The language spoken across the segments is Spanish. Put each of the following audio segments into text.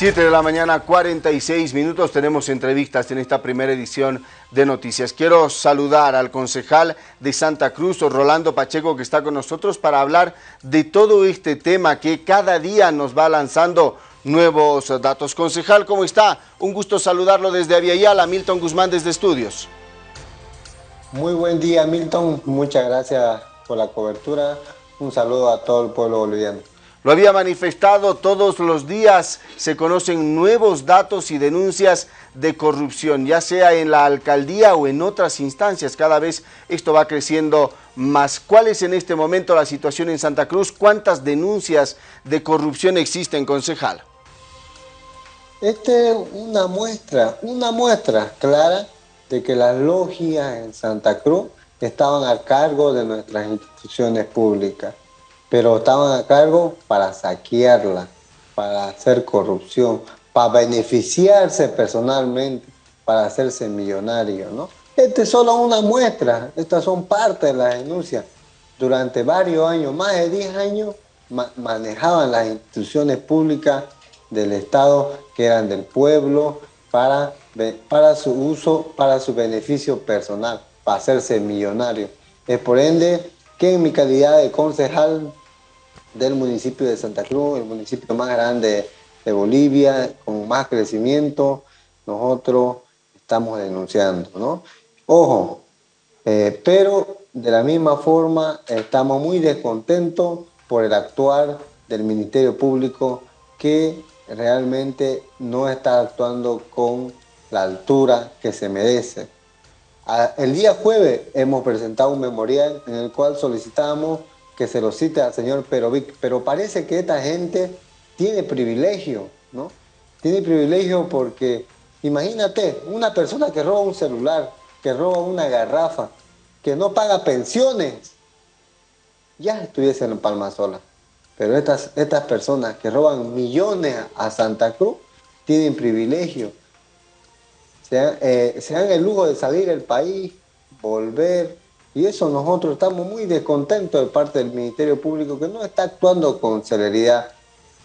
7 de la mañana, 46 minutos. Tenemos entrevistas en esta primera edición de Noticias. Quiero saludar al concejal de Santa Cruz, Rolando Pacheco, que está con nosotros para hablar de todo este tema que cada día nos va lanzando nuevos datos. Concejal, ¿cómo está? Un gusto saludarlo desde Aviala, Milton Guzmán desde Estudios. Muy buen día, Milton. Muchas gracias por la cobertura. Un saludo a todo el pueblo boliviano. Lo había manifestado, todos los días se conocen nuevos datos y denuncias de corrupción, ya sea en la alcaldía o en otras instancias. Cada vez esto va creciendo más. ¿Cuál es en este momento la situación en Santa Cruz? ¿Cuántas denuncias de corrupción existen, concejal? Esta es una muestra, una muestra clara de que las logias en Santa Cruz estaban a cargo de nuestras instituciones públicas pero estaban a cargo para saquearla, para hacer corrupción, para beneficiarse personalmente, para hacerse millonario, ¿no? Esta es solo una muestra, estas son parte de la denuncia. Durante varios años, más de 10 años, manejaban las instituciones públicas del Estado que eran del pueblo para, para su uso, para su beneficio personal, para hacerse millonario. Es por ende que en mi calidad de concejal del municipio de Santa Cruz, el municipio más grande de Bolivia, con más crecimiento, nosotros estamos denunciando, ¿no? Ojo, eh, pero de la misma forma estamos muy descontentos por el actuar del Ministerio Público que realmente no está actuando con la altura que se merece. El día jueves hemos presentado un memorial en el cual solicitamos que se lo cite al señor Perovic, pero parece que esta gente tiene privilegio, ¿no? Tiene privilegio porque, imagínate, una persona que roba un celular, que roba una garrafa, que no paga pensiones, ya estuviese en Palma Sola. Pero estas, estas personas que roban millones a Santa Cruz tienen privilegio. Se eh, se dan el lujo de salir del país, volver, y eso nosotros estamos muy descontentos de parte del Ministerio Público que no está actuando con celeridad.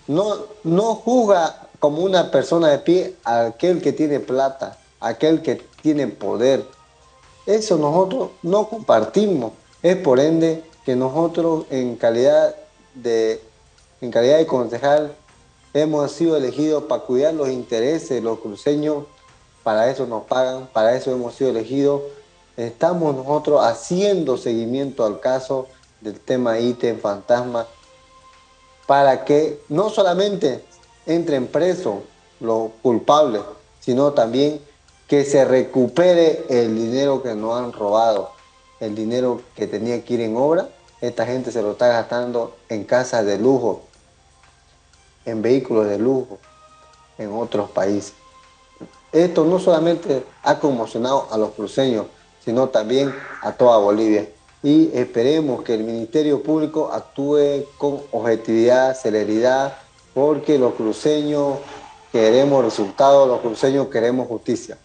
No, no juzga como una persona de pie a aquel que tiene plata, aquel que tiene poder. Eso nosotros no compartimos. Es por ende que nosotros en calidad de, en calidad de concejal hemos sido elegidos para cuidar los intereses de los cruceños. Para eso nos pagan, para eso hemos sido elegidos estamos nosotros haciendo seguimiento al caso del tema ítem fantasma para que no solamente entren presos los culpables, sino también que se recupere el dinero que nos han robado, el dinero que tenía que ir en obra, esta gente se lo está gastando en casas de lujo, en vehículos de lujo, en otros países. Esto no solamente ha conmocionado a los cruceños, sino también a toda Bolivia. Y esperemos que el Ministerio Público actúe con objetividad, celeridad, porque los cruceños queremos resultados, los cruceños queremos justicia.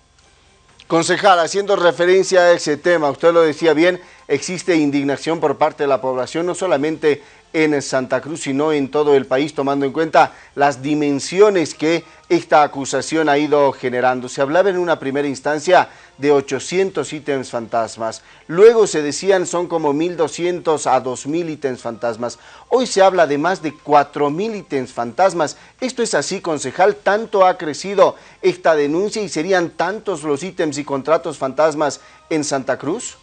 Concejal, haciendo referencia a ese tema, usted lo decía bien, existe indignación por parte de la población, no solamente en Santa Cruz, sino en todo el país, tomando en cuenta las dimensiones que esta acusación ha ido generando. Se hablaba en una primera instancia de 800 ítems fantasmas, luego se decían son como 1.200 a 2.000 ítems fantasmas, hoy se habla de más de 4.000 ítems fantasmas. ¿Esto es así, concejal? ¿Tanto ha crecido esta denuncia y serían tantos los ítems y contratos fantasmas en Santa Cruz?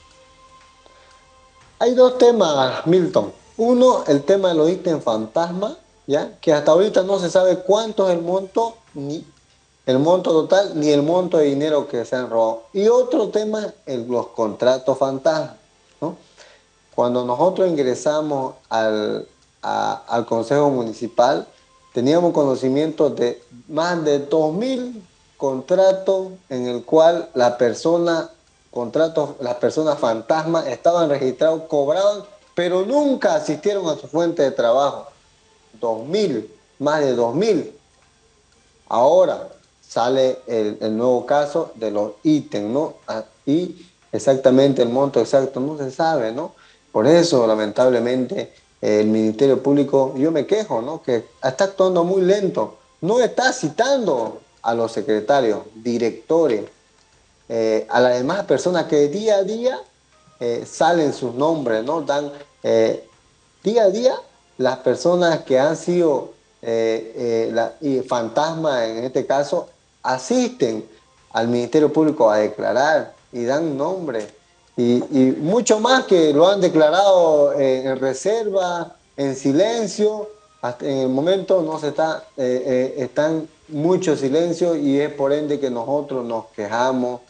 Hay dos temas, Milton. Uno, el tema de los ítems fantasma, ¿ya? que hasta ahorita no se sabe cuánto es el monto, ni el monto total, ni el monto de dinero que se han robado. Y otro tema, el, los contratos fantasma. Cuando nosotros ingresamos al, al Consejo Municipal, teníamos conocimiento de más de 2.000 contratos en el cual la persona, contratos, las personas fantasma estaban registrados, cobraban pero nunca asistieron a su fuente de trabajo. 2.000, más de 2.000. Ahora sale el, nuevo caso de los ítems, ¿no? Ah, y exactamente el monto exacto no se sabe, ¿no? Por eso, lamentablemente, el Ministerio Público, yo me quejo, ¿no? Que está actuando muy lento, no está citando a los secretarios, directores, eh, a las demás personas que día a día eh, salen sus nombres, ¿no? Dan eh, día a día las personas que han sido fantasmas en este caso asisten al Ministerio Público a declarar y dan nombre. Y, mucho más que lo han declarado en reserva, en silencio, hasta en el momento no se está, están mucho silencio y es por ende que nosotros nos quejamos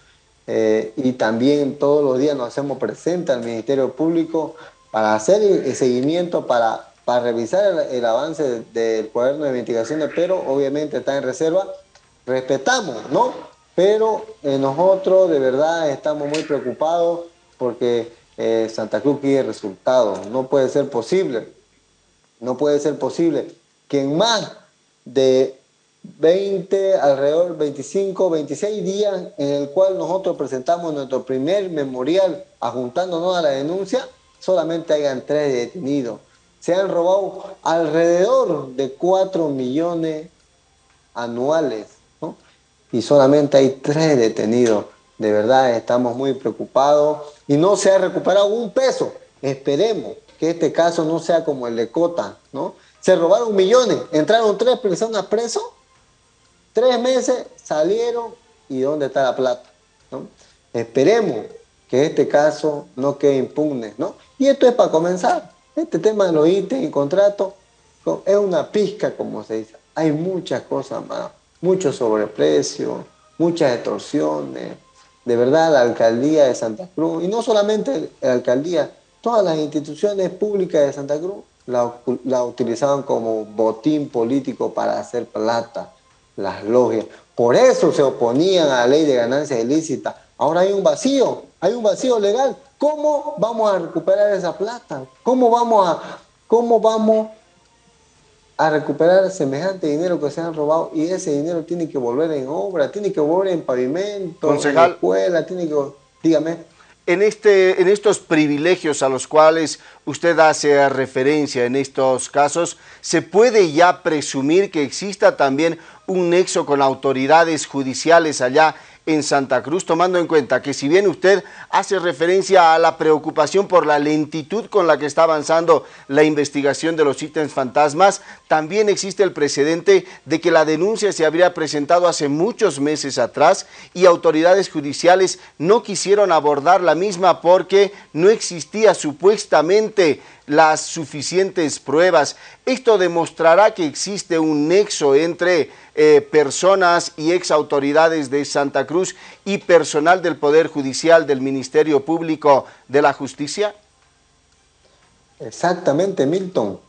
eh, y también todos los días nos hacemos presentes al Ministerio Público para hacer el seguimiento, para, para revisar el, avance del cuaderno de investigaciones, pero obviamente está en reserva. Respetamos, ¿no? Pero eh, nosotros de verdad estamos muy preocupados porque eh, Santa Cruz quiere resultados. No puede ser posible, no puede ser posible que en más de 20, alrededor 25, 26 días en el cual nosotros presentamos nuestro primer memorial ajuntándonos a la denuncia, solamente hayan tres detenidos. Se han robado alrededor de 4 millones anuales y solamente hay tres detenidos. De verdad estamos muy preocupados y no se ha recuperado un peso. Esperemos que este caso no sea como el de Cota, ¿no? Se robaron millones, entraron tres personas presos Tres meses salieron y ¿dónde está la plata? Esperemos que este caso no quede impugne. ¿no? Y esto es para comenzar. Este tema de los ítems y contratos es una pizca, como se dice. Hay muchas cosas más, mucho sobreprecio, muchas extorsiones. De verdad, la alcaldía de Santa Cruz, y no solamente la alcaldía, todas las instituciones públicas de Santa Cruz la utilizaban como botín político para hacer plata las logias. Por eso se oponían a la ley de ganancias ilícitas. Ahora hay un vacío, hay un vacío legal. ¿Cómo vamos a recuperar esa plata? ¿Cómo vamos a, cómo vamos a recuperar semejante dinero que se han robado? Y ese dinero tiene que volver en obra, tiene que volver en pavimento, en escuela, tiene que... Dígame en, este, en estos privilegios a los cuales usted hace referencia en estos casos, ¿se puede ya presumir que exista también un nexo con autoridades judiciales allá en Santa Cruz, tomando en cuenta que si bien usted hace referencia a la preocupación por la lentitud con la que está avanzando la investigación de los ítems fantasmas, también existe el precedente de que la denuncia se habría presentado hace muchos meses atrás y autoridades judiciales no quisieron abordar la misma porque no existía supuestamente las suficientes pruebas. Esto demostrará que existe un nexo entre eh, personas y ex autoridades de Santa Cruz y personal del Poder Judicial del Ministerio Público de la Justicia? Exactamente, Milton.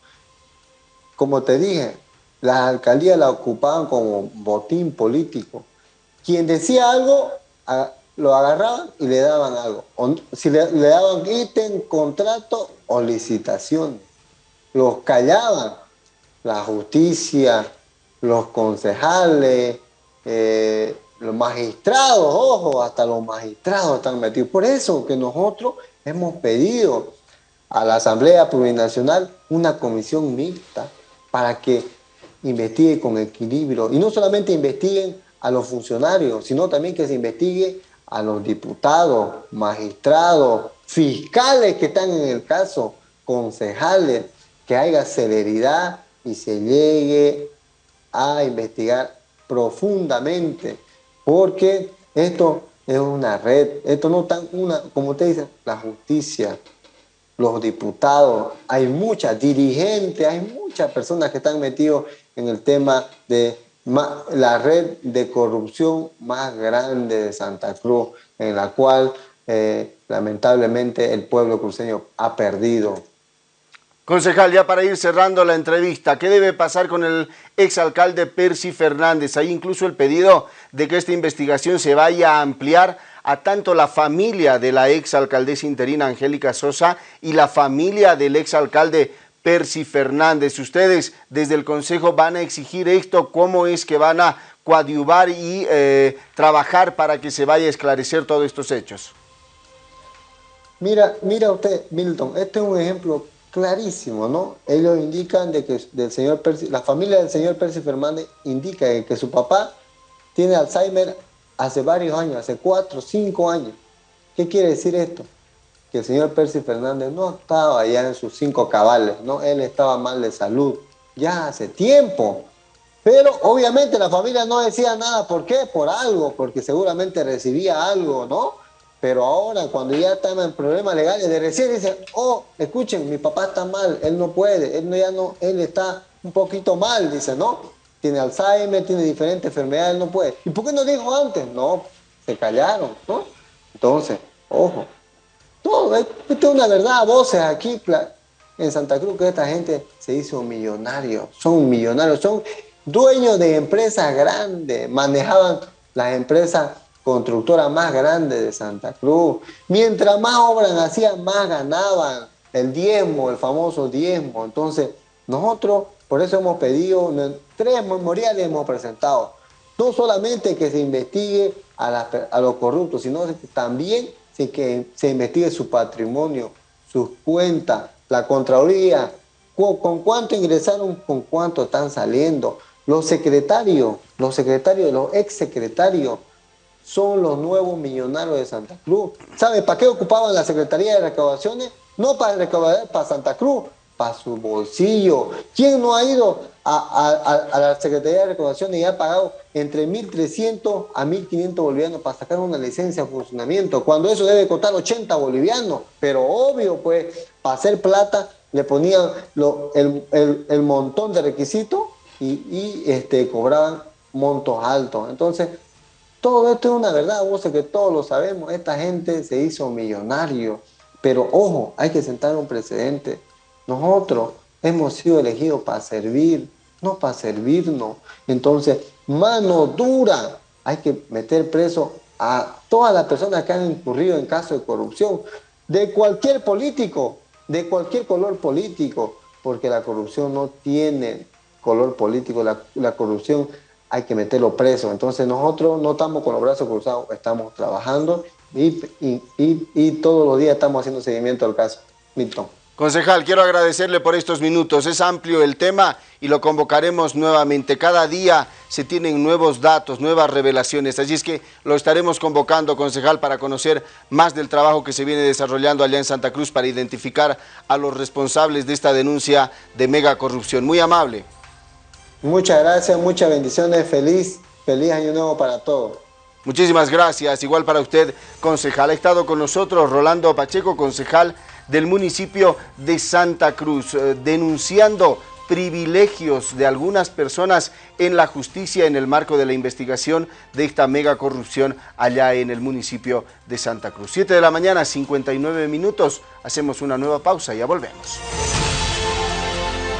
Como te dije, las alcaldías la ocupaban como botín político. Quien decía algo, lo agarraban y le daban algo. si le, daban ítem, contrato o licitación. Los callaban. La justicia, los concejales, eh, los magistrados, ojo, hasta los magistrados están metidos. Por eso que nosotros hemos pedido a la Asamblea Plurinacional una comisión mixta para que investigue con equilibrio. Y no solamente investiguen a los funcionarios, sino también que se investigue a los diputados, magistrados, fiscales que están en el caso, concejales, que haya celeridad y se llegue a investigar profundamente, porque esto es una red, esto no tan una, como usted dice, la justicia, los diputados, hay muchas dirigentes, hay muchas personas que están metidos en el tema de la red de corrupción más grande de Santa Cruz, en la cual eh, lamentablemente el pueblo cruceño ha perdido. Concejal, ya para ir cerrando la entrevista, ¿qué debe pasar con el exalcalde Percy Fernández? Hay incluso el pedido de que esta investigación se vaya a ampliar a tanto la familia de la exalcaldesa interina Angélica Sosa y la familia del exalcalde Percy Fernández. Ustedes desde el Consejo van a exigir esto, cómo es que van a coadyuvar y eh, trabajar para que se vaya a esclarecer todos estos hechos. Mira, mira usted, Milton, este es un ejemplo clarísimo, ¿no? Ellos indican de que del señor la familia del señor Percy Fernández indica que su papá tiene Alzheimer hace varios años, hace cuatro, cinco años. ¿Qué quiere decir esto? Que el señor Percy Fernández no estaba ya en sus cinco cabales, ¿no? Él estaba mal de salud, ya hace tiempo. Pero obviamente la familia no decía nada, ¿por qué? Por algo, porque seguramente recibía algo, ¿no? Pero ahora, cuando ya están en problemas legales, de recién dicen, oh, escuchen, mi papá está mal, él no puede, él, no, ya no, él está un poquito mal, dice, ¿no? Tiene Alzheimer, tiene diferentes enfermedades, él no puede. ¿Y por qué no dijo antes? No, se callaron, ¿no? Entonces, ojo, todo, esto es una verdad, voces aquí en Santa Cruz, que esta gente se hizo millonario, son millonarios, son dueños de empresas grandes, manejaban las empresas constructoras más grandes de Santa Cruz. Mientras más obras hacían, más ganaban el diezmo, el famoso diezmo. Entonces, nosotros por eso hemos pedido, tres memoriales hemos presentado. No solamente que se investigue a, los corruptos, sino también que se investigue su patrimonio, sus cuentas, la Contraloría, con, con cuánto ingresaron, con cuánto están saliendo, los secretarios, los secretarios, los exsecretarios son los nuevos millonarios de Santa Cruz. ¿Sabe para qué ocupaban la Secretaría de Recaudaciones? No para recaudar para Santa Cruz, para su bolsillo. ¿Quién no ha ido a, la Secretaría de Recaudaciones y ha pagado entre 1.300 a 1.500 bolivianos para sacar una licencia de funcionamiento? Cuando eso debe costar 80 bolivianos. Pero obvio, pues, para hacer plata le ponían el montón de requisitos y, este, cobraban montos altos. Entonces, todo esto es una verdad, vos sé que todos lo sabemos, esta gente se hizo millonario, pero ojo, hay que sentar un precedente. Nosotros hemos sido elegidos para servir, no para servirnos. Entonces, mano dura, hay que meter preso a todas las personas que han incurrido en casos de corrupción, de cualquier político, de cualquier color político, porque la corrupción no tiene color político, la, corrupción, hay que meterlo preso. Entonces nosotros no estamos con los brazos cruzados, estamos trabajando y, y, todos los días estamos haciendo seguimiento al caso. Milton. Concejal, quiero agradecerle por estos minutos. Es amplio el tema y lo convocaremos nuevamente. Cada día se tienen nuevos datos, nuevas revelaciones. Así es que lo estaremos convocando, concejal, para conocer más del trabajo que se viene desarrollando allá en Santa Cruz para identificar a los responsables de esta denuncia de mega corrupción. Muy amable. Muchas gracias, muchas bendiciones, feliz, feliz año nuevo para todos. Muchísimas gracias, igual para usted, concejal. Ha estado con nosotros Rolando Pacheco, concejal del municipio de Santa Cruz, eh, denunciando privilegios de algunas personas en la justicia en el marco de la investigación de esta mega corrupción allá en el municipio de Santa Cruz. 7 de la mañana, 59 minutos. Hacemos una nueva pausa y ya volvemos.